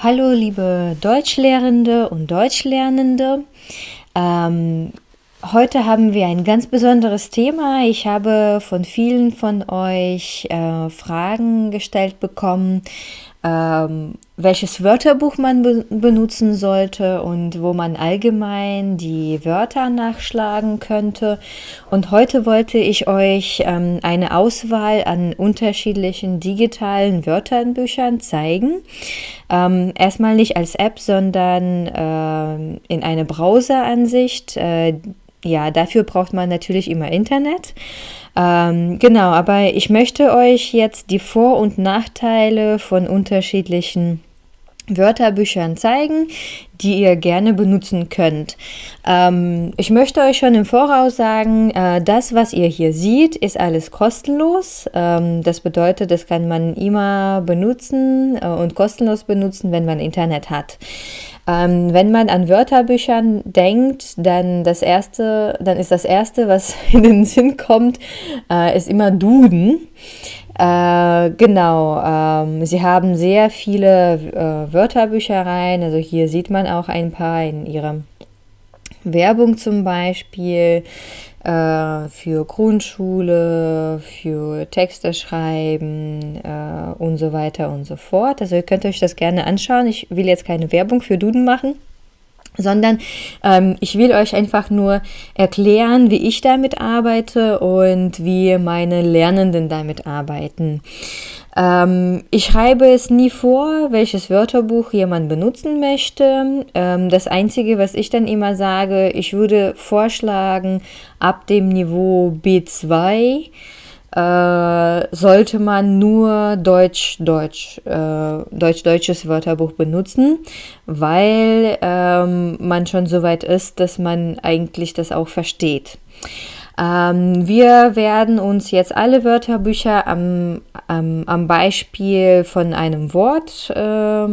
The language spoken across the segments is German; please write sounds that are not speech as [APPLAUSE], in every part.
Hallo liebe Deutschlehrende und Deutschlernende. Ähm, heute haben wir ein ganz besonderes Thema. Ich habe von vielen von euch äh, Fragen gestellt bekommen, ähm, welches Wörterbuch man be benutzen sollte und wo man allgemein die Wörter nachschlagen könnte. Und heute wollte ich euch ähm, eine Auswahl an unterschiedlichen digitalen Wörterbüchern zeigen. Ähm, erstmal nicht als App, sondern äh, in eine Browseransicht. Äh, ja, dafür braucht man natürlich immer Internet. Ähm, genau, aber ich möchte euch jetzt die Vor- und Nachteile von unterschiedlichen Wörterbüchern zeigen, die ihr gerne benutzen könnt. Ähm, ich möchte euch schon im Voraus sagen, äh, das, was ihr hier seht, ist alles kostenlos. Ähm, das bedeutet, das kann man immer benutzen äh, und kostenlos benutzen, wenn man Internet hat. Ähm, wenn man an Wörterbüchern denkt, dann das erste, dann ist das erste, was [LAUGHS] in den Sinn kommt, äh, ist immer Duden. Äh, genau, ähm, sie haben sehr viele äh, Wörterbüchereien, also hier sieht man auch ein paar in ihrer Werbung zum Beispiel äh, für Grundschule, für Texte schreiben äh, und so weiter und so fort. Also ihr könnt euch das gerne anschauen. Ich will jetzt keine Werbung für Duden machen sondern ähm, ich will euch einfach nur erklären, wie ich damit arbeite und wie meine Lernenden damit arbeiten. Ähm, ich schreibe es nie vor, welches Wörterbuch jemand benutzen möchte. Ähm, das Einzige, was ich dann immer sage, ich würde vorschlagen, ab dem Niveau B2 äh, sollte man nur Deutsch, Deutsch, äh, Deutsch-deutsches Wörterbuch benutzen, weil ähm, man schon so weit ist, dass man eigentlich das auch versteht. Ähm, wir werden uns jetzt alle Wörterbücher am, am, am Beispiel von einem Wort äh,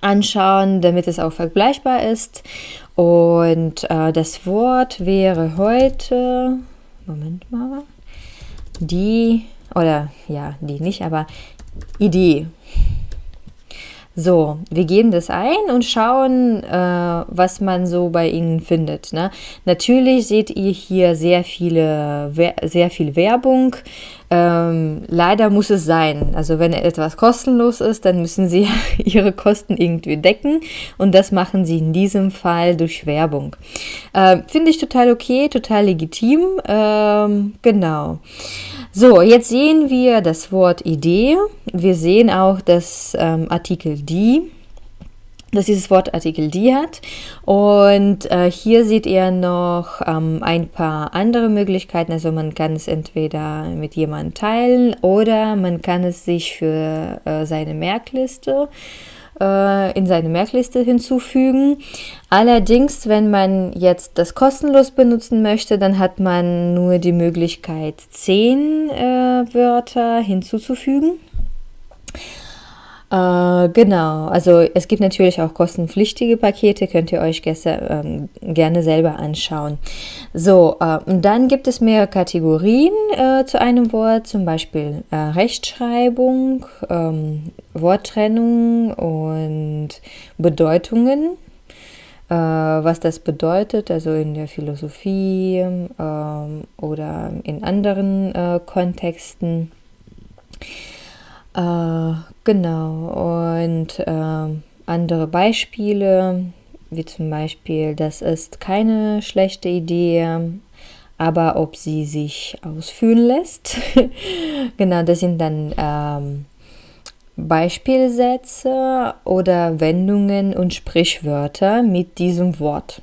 anschauen, damit es auch vergleichbar ist. Und äh, das Wort wäre heute, Moment mal, die, oder ja, die nicht, aber Idee. So, wir geben das ein und schauen, äh, was man so bei Ihnen findet. Ne? Natürlich seht ihr hier sehr, viele, sehr viel Werbung. Ähm, leider muss es sein. Also wenn etwas kostenlos ist, dann müssen Sie [LAUGHS] Ihre Kosten irgendwie decken und das machen Sie in diesem Fall durch Werbung. Äh, Finde ich total okay, total legitim. Ähm, genau. So, jetzt sehen wir das Wort Idee. Wir sehen auch das ähm, Artikel die, dass dieses Wort Artikel die hat. Und äh, hier seht ihr noch ähm, ein paar andere Möglichkeiten. Also man kann es entweder mit jemandem teilen oder man kann es sich für äh, seine Merkliste äh, in seine Merkliste hinzufügen. Allerdings, wenn man jetzt das kostenlos benutzen möchte, dann hat man nur die Möglichkeit, zehn äh, Wörter hinzuzufügen. Äh, genau, also es gibt natürlich auch kostenpflichtige Pakete, könnt ihr euch ähm, gerne selber anschauen. So, äh, dann gibt es mehrere Kategorien äh, zu einem Wort, zum Beispiel äh, Rechtschreibung, ähm, Worttrennung und Bedeutungen. Äh, was das bedeutet, also in der Philosophie ähm, oder in anderen äh, Kontexten. Äh, genau, und äh, andere Beispiele, wie zum Beispiel, das ist keine schlechte Idee, aber ob sie sich ausführen lässt. [LAUGHS] genau, das sind dann ähm, Beispielsätze oder Wendungen und Sprichwörter mit diesem Wort.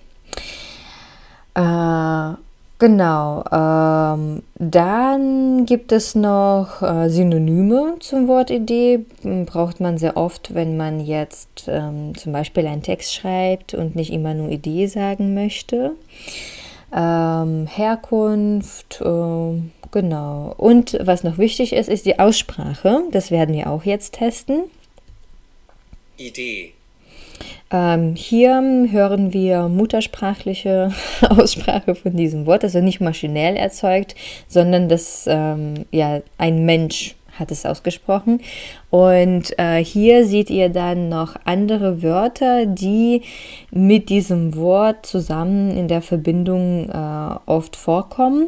Äh, Genau, ähm, dann gibt es noch äh, Synonyme zum Wort Idee. Braucht man sehr oft, wenn man jetzt ähm, zum Beispiel einen Text schreibt und nicht immer nur Idee sagen möchte. Ähm, Herkunft, äh, genau. Und was noch wichtig ist, ist die Aussprache. Das werden wir auch jetzt testen. Idee. Ähm, hier hören wir muttersprachliche [LAUGHS] Aussprache von diesem Wort, also nicht maschinell erzeugt, sondern dass ähm, ja, ein Mensch hat es ausgesprochen. Und äh, hier seht ihr dann noch andere Wörter, die mit diesem Wort zusammen in der Verbindung äh, oft vorkommen.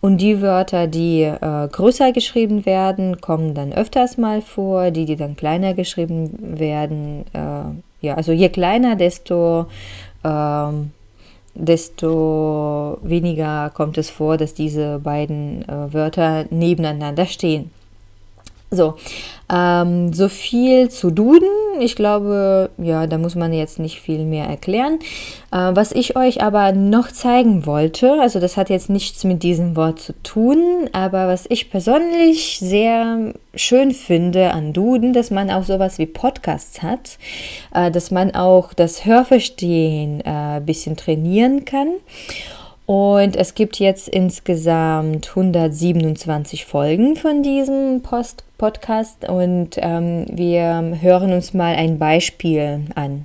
Und die Wörter, die äh, größer geschrieben werden, kommen dann öfters mal vor. Die, die dann kleiner geschrieben werden, äh, ja, also je kleiner, desto ähm, desto weniger kommt es vor, dass diese beiden äh, Wörter nebeneinander stehen. So, ähm, so viel zu Duden. Ich glaube, ja, da muss man jetzt nicht viel mehr erklären. Äh, was ich euch aber noch zeigen wollte, also das hat jetzt nichts mit diesem Wort zu tun, aber was ich persönlich sehr schön finde an Duden, dass man auch sowas wie Podcasts hat, äh, dass man auch das Hörverstehen ein äh, bisschen trainieren kann. Und es gibt jetzt insgesamt 127 Folgen von diesem Post Podcast und ähm, wir hören uns mal ein Beispiel an.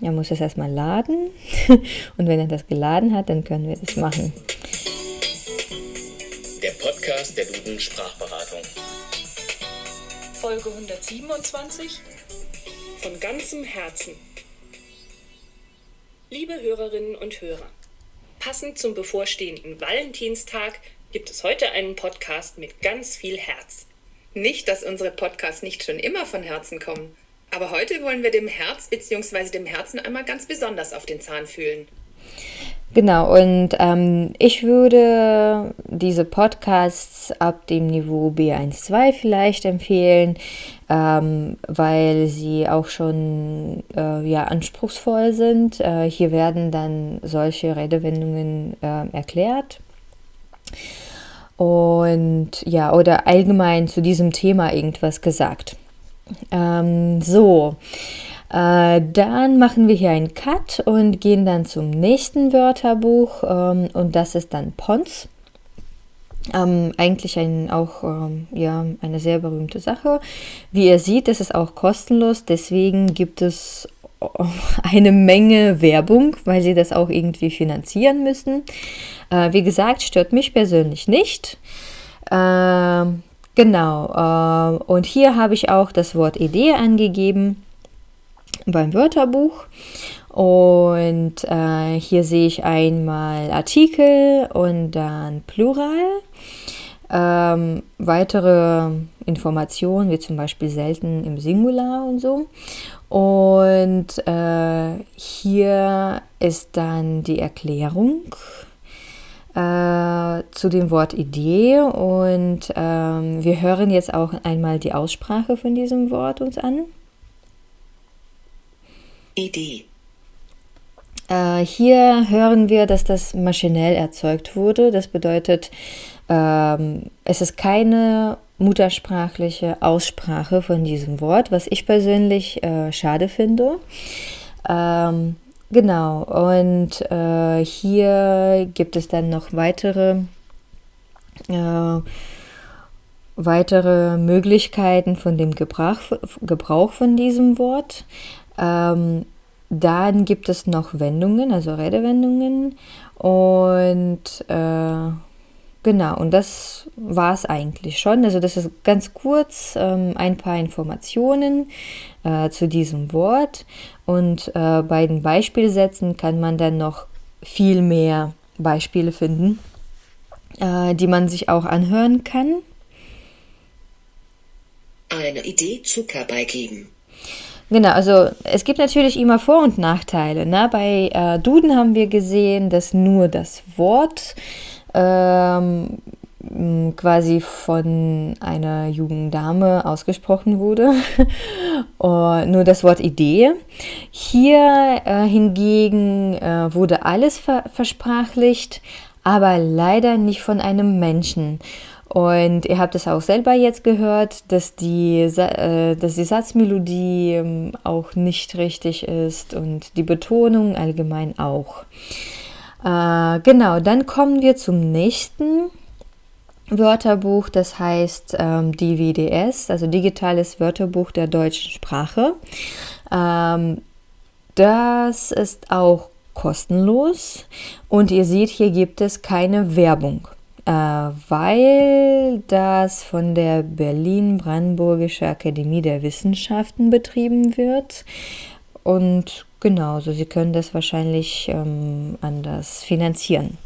Er muss es erstmal laden [LAUGHS] und wenn er das geladen hat, dann können wir das machen. Der Podcast der Duden Sprachberatung. Folge 127 von ganzem Herzen. Liebe Hörerinnen und Hörer, passend zum bevorstehenden Valentinstag gibt es heute einen Podcast mit ganz viel Herz. Nicht, dass unsere Podcasts nicht schon immer von Herzen kommen, aber heute wollen wir dem Herz bzw. dem Herzen einmal ganz besonders auf den Zahn fühlen. Genau, und ähm, ich würde diese Podcasts ab dem Niveau B1-2 vielleicht empfehlen, ähm, weil sie auch schon äh, ja, anspruchsvoll sind. Äh, hier werden dann solche Redewendungen äh, erklärt. Und ja, oder allgemein zu diesem Thema irgendwas gesagt. Ähm, so. Äh, dann machen wir hier einen Cut und gehen dann zum nächsten Wörterbuch ähm, und das ist dann Pons. Ähm, eigentlich ein, auch ähm, ja, eine sehr berühmte Sache. Wie ihr seht, ist es auch kostenlos, deswegen gibt es [LAUGHS] eine Menge Werbung, weil sie das auch irgendwie finanzieren müssen. Äh, wie gesagt, stört mich persönlich nicht. Äh, genau, äh, und hier habe ich auch das Wort Idee angegeben beim Wörterbuch. Und äh, hier sehe ich einmal Artikel und dann Plural. Ähm, weitere Informationen, wie zum Beispiel selten im Singular und so. Und äh, hier ist dann die Erklärung äh, zu dem Wort Idee und ähm, wir hören jetzt auch einmal die Aussprache von diesem Wort uns an. Idee. Äh, hier hören wir, dass das maschinell erzeugt wurde. Das bedeutet, ähm, es ist keine muttersprachliche Aussprache von diesem Wort, was ich persönlich äh, schade finde. Ähm, genau, und äh, hier gibt es dann noch weitere, äh, weitere Möglichkeiten von dem Gebrauch, Gebrauch von diesem Wort. Ähm, dann gibt es noch Wendungen, also Redewendungen und äh, genau, und das war es eigentlich schon. Also das ist ganz kurz ähm, ein paar Informationen äh, zu diesem Wort und äh, bei den Beispielsätzen kann man dann noch viel mehr Beispiele finden, äh, die man sich auch anhören kann. Eine Idee Zucker beigeben. Genau, also es gibt natürlich immer Vor- und Nachteile. Ne? Bei äh, Duden haben wir gesehen, dass nur das Wort ähm, quasi von einer jungen Dame ausgesprochen wurde. [LAUGHS] nur das Wort Idee. Hier äh, hingegen äh, wurde alles ver versprachlicht, aber leider nicht von einem Menschen. Und ihr habt es auch selber jetzt gehört, dass die, äh, dass die Satzmelodie ähm, auch nicht richtig ist und die Betonung allgemein auch. Äh, genau, dann kommen wir zum nächsten Wörterbuch, das heißt ähm, DWDS, also Digitales Wörterbuch der deutschen Sprache. Ähm, das ist auch kostenlos und ihr seht, hier gibt es keine Werbung. weil das von der Berlin-Brandenburgische Akademie der Wissenschaften betrieben wird. Und genau, so Sie können das wahrscheinlich ähm, anders finanzieren.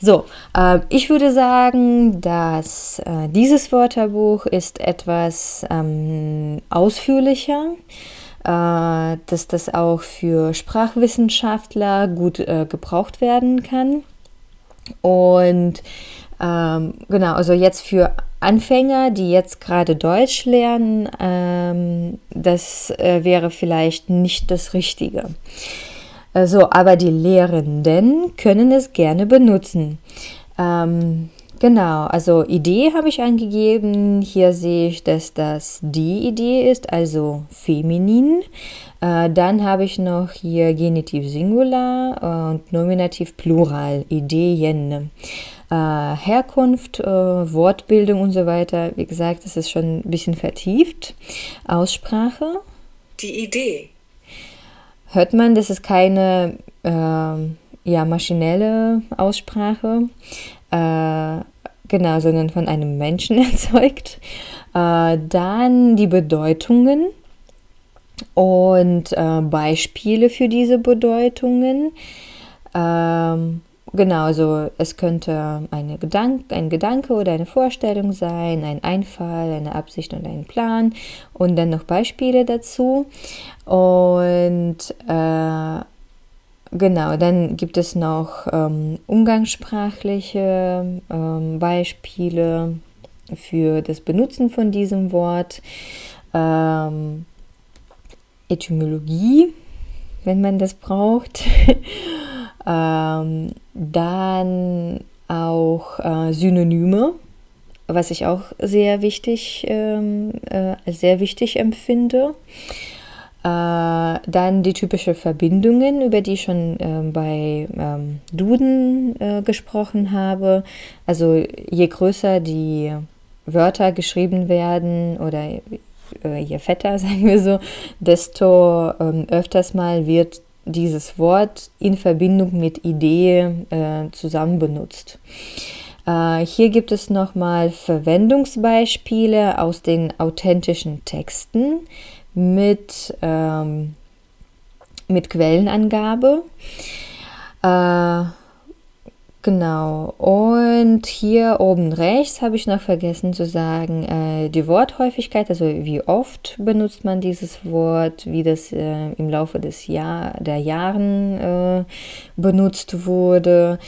So, äh, ich würde sagen, dass äh, dieses Wörterbuch ist etwas ähm, ausführlicher äh, dass das auch für Sprachwissenschaftler gut äh, gebraucht werden kann. Und ähm, genau, also jetzt für Anfänger, die jetzt gerade Deutsch lernen, ähm, das äh, wäre vielleicht nicht das Richtige. Also, aber die Lehrenden können es gerne benutzen. Ähm, genau, also Idee habe ich angegeben. Hier sehe ich, dass das die Idee ist, also feminin. Äh, dann habe ich noch hier Genitiv Singular und Nominativ Plural, Ideen äh, Herkunft, äh, Wortbildung und so weiter. Wie gesagt, das ist schon ein bisschen vertieft. Aussprache. Die Idee. Hört man, das ist keine äh, ja, maschinelle Aussprache, äh, genau, sondern von einem Menschen [LAUGHS] erzeugt. Äh, dann die Bedeutungen und äh, Beispiele für diese Bedeutungen. Ähm, Genau, also es könnte eine Gedank ein Gedanke oder eine Vorstellung sein, ein Einfall, eine Absicht und ein Plan und dann noch Beispiele dazu. Und äh, genau, dann gibt es noch ähm, umgangssprachliche ähm, Beispiele für das Benutzen von diesem Wort. Ähm, Etymologie, wenn man das braucht. [LAUGHS] Ähm, dann auch äh, Synonyme, was ich auch sehr wichtig, ähm, äh, sehr wichtig empfinde. Äh, dann die typischen Verbindungen, über die ich schon äh, bei ähm, Duden äh, gesprochen habe. Also je größer die Wörter geschrieben werden oder äh, je fetter, [LAUGHS] sagen wir so, desto ähm, öfters mal wird dieses Wort in Verbindung mit Idee äh, zusammen benutzt. Äh, hier gibt es nochmal Verwendungsbeispiele aus den authentischen Texten mit, ähm, mit Quellenangabe. Äh, Genau. Und hier oben rechts habe ich noch vergessen zu sagen, äh, die Worthäufigkeit, also wie oft benutzt man dieses Wort, wie das äh, im Laufe des Jahr, der Jahren äh, benutzt wurde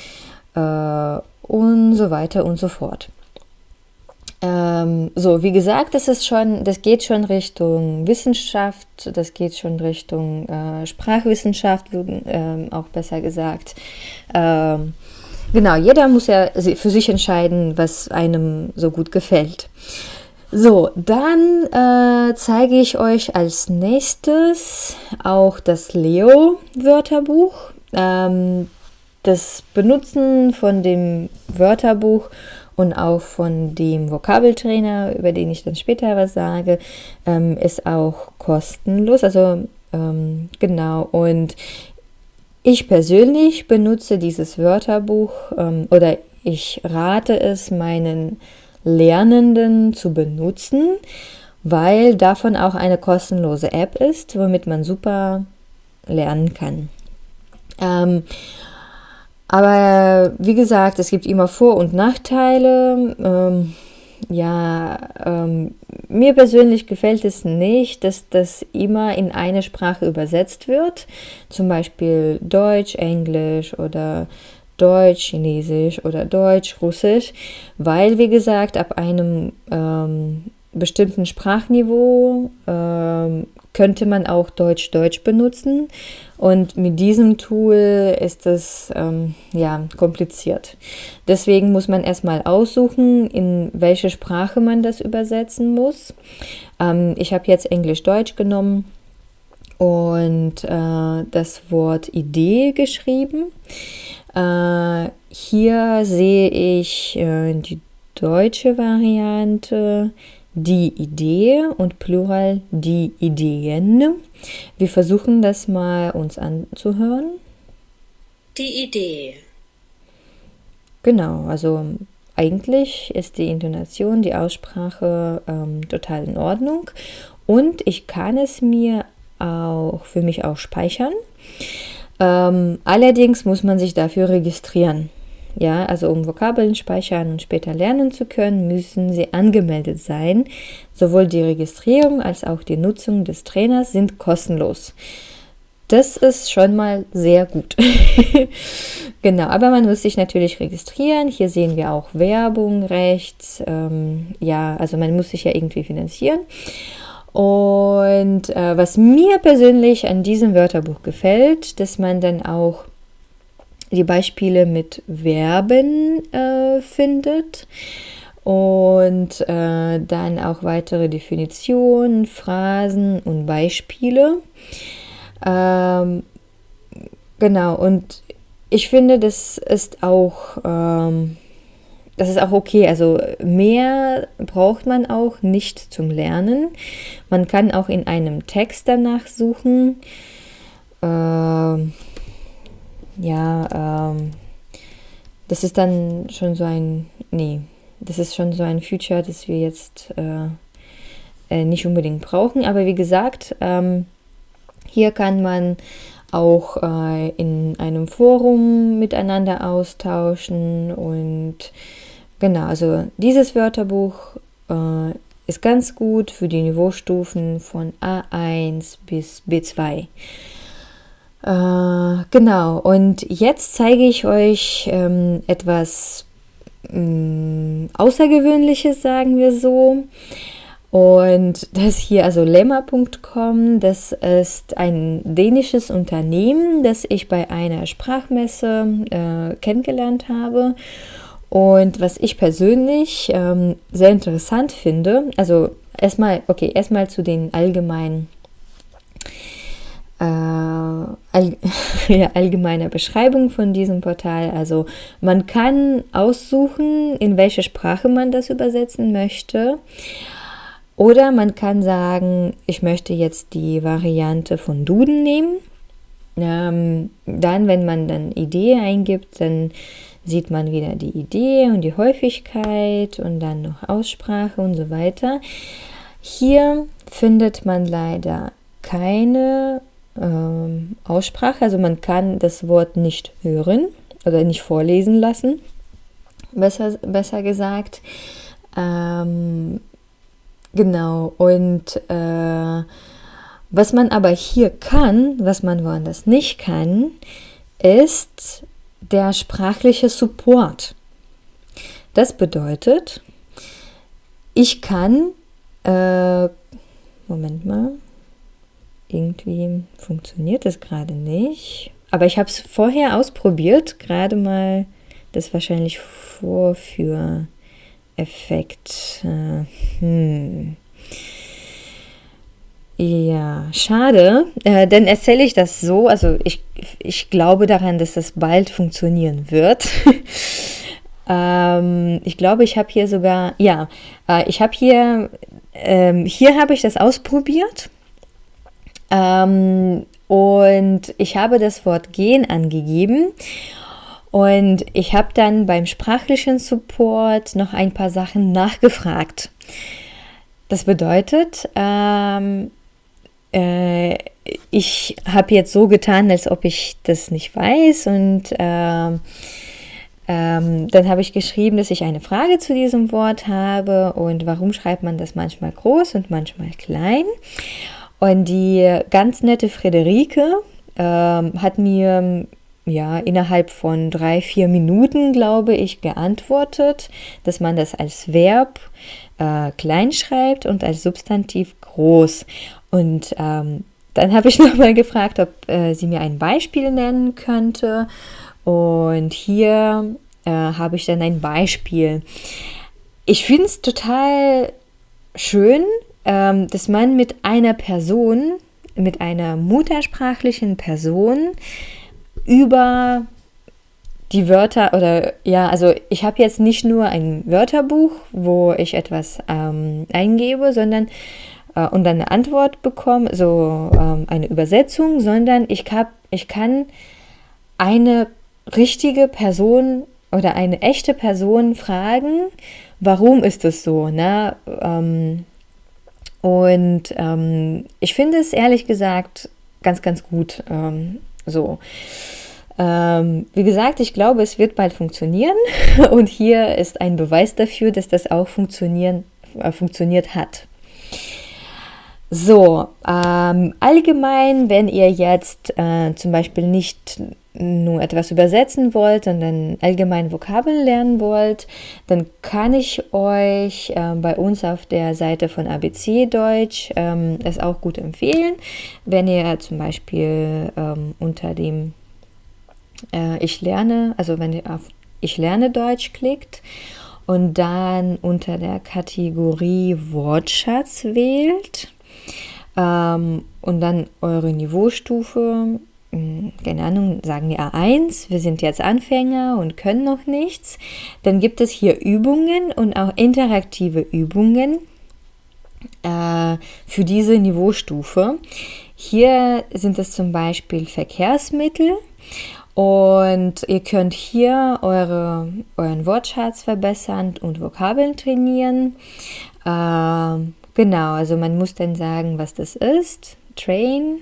äh, und so weiter und so fort. Ähm, so, wie gesagt, das ist schon, das geht schon Richtung Wissenschaft, das geht schon Richtung äh, Sprachwissenschaft, ähm, auch besser gesagt. Ähm, Genau, jeder muss ja für sich entscheiden, was einem so gut gefällt. So, dann äh, zeige ich euch als nächstes auch das Leo-Wörterbuch. Ähm, das Benutzen von dem Wörterbuch und auch von dem Vokabeltrainer, über den ich dann später was sage, ähm, ist auch kostenlos. Also ähm, genau, und ich persönlich benutze dieses Wörterbuch ähm, oder ich rate es meinen Lernenden zu benutzen, weil davon auch eine kostenlose App ist, womit man super lernen kann. Ähm, aber wie gesagt, es gibt immer Vor- und Nachteile. Ähm, ja, ähm, mir persönlich gefällt es nicht, dass das immer in eine Sprache übersetzt wird, zum Beispiel Deutsch, Englisch oder Deutsch, Chinesisch oder Deutsch, Russisch, weil, wie gesagt, ab einem ähm, bestimmten Sprachniveau ähm, könnte man auch Deutsch-Deutsch benutzen. Und mit diesem Tool ist es ähm, ja, kompliziert. Deswegen muss man erstmal aussuchen, in welche Sprache man das übersetzen muss. Ähm, ich habe jetzt Englisch-Deutsch genommen und äh, das Wort Idee geschrieben. Äh, hier sehe ich äh, die deutsche Variante die Idee und Plural die Ideen. Wir versuchen das mal uns anzuhören. Die Idee. Genau, also eigentlich ist die Intonation, die Aussprache ähm, total in Ordnung und ich kann es mir auch für mich auch speichern. Ähm, allerdings muss man sich dafür registrieren. Ja, also um Vokabeln speichern und später lernen zu können, müssen sie angemeldet sein. Sowohl die Registrierung als auch die Nutzung des Trainers sind kostenlos. Das ist schon mal sehr gut. [LAUGHS] genau, aber man muss sich natürlich registrieren. Hier sehen wir auch Werbung rechts. Ähm, ja, also man muss sich ja irgendwie finanzieren. Und äh, was mir persönlich an diesem Wörterbuch gefällt, dass man dann auch die Beispiele mit Verben äh, findet und äh, dann auch weitere Definitionen, Phrasen und Beispiele. Ähm, genau, und ich finde, das ist auch, ähm, das ist auch okay. Also mehr braucht man auch nicht zum Lernen. Man kann auch in einem Text danach suchen. Ähm, ja, ähm, das ist dann schon so ein, nee, das ist schon so ein Feature, das wir jetzt äh, äh, nicht unbedingt brauchen. Aber wie gesagt, ähm, hier kann man auch äh, in einem Forum miteinander austauschen und genau, also dieses Wörterbuch äh, ist ganz gut für die Niveaustufen von A1 bis B2. Äh, genau, und jetzt zeige ich euch ähm, etwas ähm, Außergewöhnliches, sagen wir so. Und das hier, also lemma.com, das ist ein dänisches Unternehmen, das ich bei einer Sprachmesse äh, kennengelernt habe. Und was ich persönlich ähm, sehr interessant finde, also erstmal, okay, erstmal zu den allgemeinen äh, all, [LAUGHS] ja, allgemeine Beschreibung von diesem Portal. Also man kann aussuchen, in welche Sprache man das übersetzen möchte. Oder man kann sagen, ich möchte jetzt die Variante von Duden nehmen. Ähm, dann, wenn man dann Idee eingibt, dann sieht man wieder die Idee und die Häufigkeit und dann noch Aussprache und so weiter. Hier findet man leider keine ähm, Aussprache, also man kann das Wort nicht hören oder nicht vorlesen lassen, besser, besser gesagt. Ähm, Genau, und äh, was man aber hier kann, was man woanders nicht kann, ist der sprachliche Support. Das bedeutet, ich kann, äh, Moment mal, irgendwie funktioniert das gerade nicht. Aber ich habe es vorher ausprobiert, gerade mal das wahrscheinlich Vorführ. Effekt. Äh, hm. Ja, schade. Äh, dann erzähle ich das so. Also ich, ich glaube daran, dass das bald funktionieren wird. [LAUGHS] ähm, ich glaube, ich habe hier sogar, ja, äh, ich habe hier, ähm, hier habe ich das ausprobiert. Ähm, und ich habe das Wort gehen angegeben und ich habe dann beim sprachlichen Support noch ein paar Sachen nachgefragt. Das bedeutet, ähm, äh, ich habe jetzt so getan, als ob ich das nicht weiß und äh, ähm, dann habe ich geschrieben, dass ich eine Frage zu diesem Wort habe und warum schreibt man das manchmal groß und manchmal klein. Und die ganz nette Friederike ähm, hat mir ja, innerhalb von drei, vier Minuten, glaube ich, geantwortet, dass man das als Verb äh, klein schreibt und als Substantiv groß. Und ähm, dann habe ich [LAUGHS] nochmal gefragt, ob äh, sie mir ein Beispiel nennen könnte. Und hier äh, habe ich dann ein Beispiel. Ich finde es total schön, ähm, dass man mit einer Person, mit einer muttersprachlichen Person, über die Wörter oder ja, also ich habe jetzt nicht nur ein Wörterbuch, wo ich etwas ähm, eingebe, sondern äh, und dann eine Antwort bekomme, so ähm, eine Übersetzung, sondern ich, hab, ich kann eine richtige Person oder eine echte Person fragen, warum ist es so? Ne? Ähm, und ähm, ich finde es ehrlich gesagt ganz, ganz gut ähm, so. Ähm, wie gesagt, ich glaube, es wird bald funktionieren [LAUGHS] und hier ist ein Beweis dafür, dass das auch funktionieren, äh, funktioniert hat. So, ähm, allgemein, wenn ihr jetzt äh, zum Beispiel nicht nur etwas übersetzen wollt, sondern allgemein Vokabeln lernen wollt, dann kann ich euch äh, bei uns auf der Seite von ABC Deutsch ähm, es auch gut empfehlen, wenn ihr zum Beispiel ähm, unter dem äh, Ich lerne, also wenn ihr auf Ich lerne Deutsch klickt und dann unter der Kategorie Wortschatz wählt ähm, und dann eure Niveaustufe keine Ahnung, sagen wir A1, wir sind jetzt Anfänger und können noch nichts, dann gibt es hier Übungen und auch interaktive Übungen äh, für diese Niveaustufe. Hier sind es zum Beispiel Verkehrsmittel und ihr könnt hier eure, euren Wortschatz verbessern und Vokabeln trainieren. Äh, genau, also man muss dann sagen, was das ist. Train,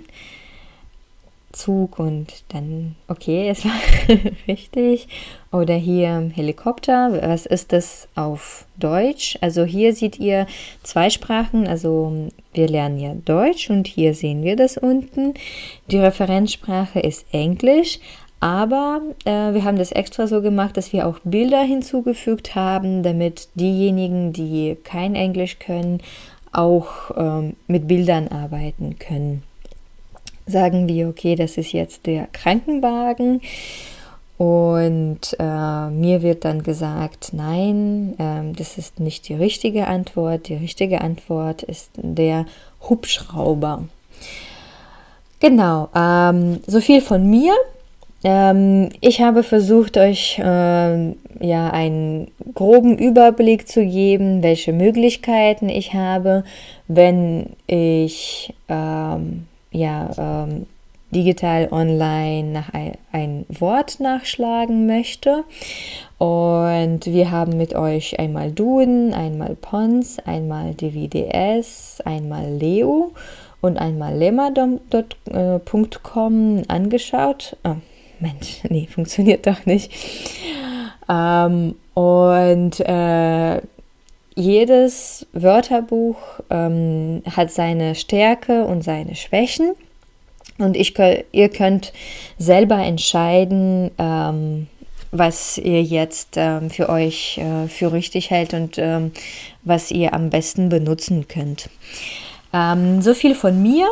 Zug und dann, okay, es war [LAUGHS] richtig. Oder hier Helikopter, was ist das auf Deutsch? Also hier seht ihr zwei Sprachen, also wir lernen ja Deutsch und hier sehen wir das unten. Die Referenzsprache ist Englisch, aber äh, wir haben das extra so gemacht, dass wir auch Bilder hinzugefügt haben, damit diejenigen, die kein Englisch können, auch ähm, mit Bildern arbeiten können sagen wir, okay, das ist jetzt der Krankenwagen. Und äh, mir wird dann gesagt, nein, äh, das ist nicht die richtige Antwort. Die richtige Antwort ist der Hubschrauber. Genau, ähm, so viel von mir. Ähm, ich habe versucht, euch äh, ja einen groben Überblick zu geben, welche Möglichkeiten ich habe, wenn ich ähm, ja, ähm, digital online nach ein, ein, Wort nachschlagen möchte. Und wir haben mit euch einmal Duden, einmal Pons, einmal DVDS, einmal Leo und einmal lemma.com angeschaut. Oh, Mensch, [LAUGHS] nee, funktioniert doch nicht. Ähm, und äh, jedes Wörterbuch ähm, hat seine Stärke und seine Schwächen. Und ich, ihr könnt selber entscheiden, ähm, was ihr jetzt ähm, für euch äh, für richtig hält und ähm, was ihr am besten benutzen könnt. Ähm, so viel von mir.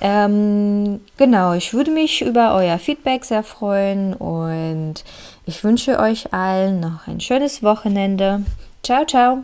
Ähm, genau, ich würde mich über euer Feedback sehr freuen und ich wünsche euch allen noch ein schönes Wochenende. Ciao, ciao.